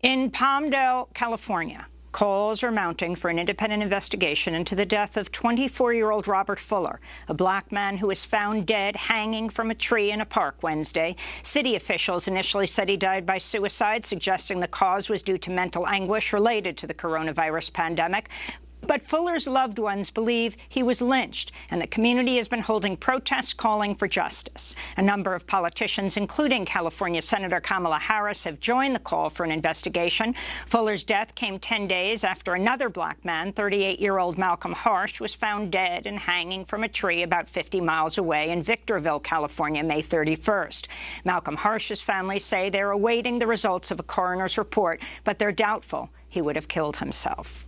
In Palmdale, California, calls are mounting for an independent investigation into the death of 24-year-old Robert Fuller, a black man who was found dead hanging from a tree in a park Wednesday. City officials initially said he died by suicide, suggesting the cause was due to mental anguish related to the coronavirus pandemic. But Fuller's loved ones believe he was lynched, and the community has been holding protests calling for justice. A number of politicians, including California Senator Kamala Harris, have joined the call for an investigation. Fuller's death came 10 days after another black man, 38-year-old Malcolm Harsch, was found dead and hanging from a tree about 50 miles away in Victorville, California, May 31st. Malcolm Harsch's family say they're awaiting the results of a coroner's report, but they're doubtful he would have killed himself.